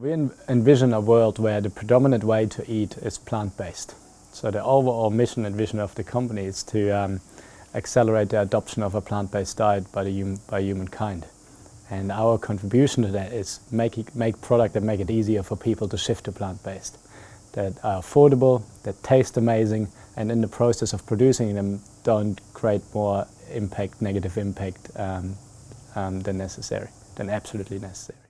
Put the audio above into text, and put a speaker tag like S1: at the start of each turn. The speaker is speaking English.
S1: We envision a world where the predominant way to eat is plant-based. So the overall mission and vision of the company is to um, accelerate the adoption of a plant-based diet by, the, by humankind. And our contribution to that is make, it, make product that make it easier for people to shift to plant-based. That are affordable, that taste amazing, and in the process of producing them don't create more impact, negative impact um, um, than necessary, than absolutely necessary.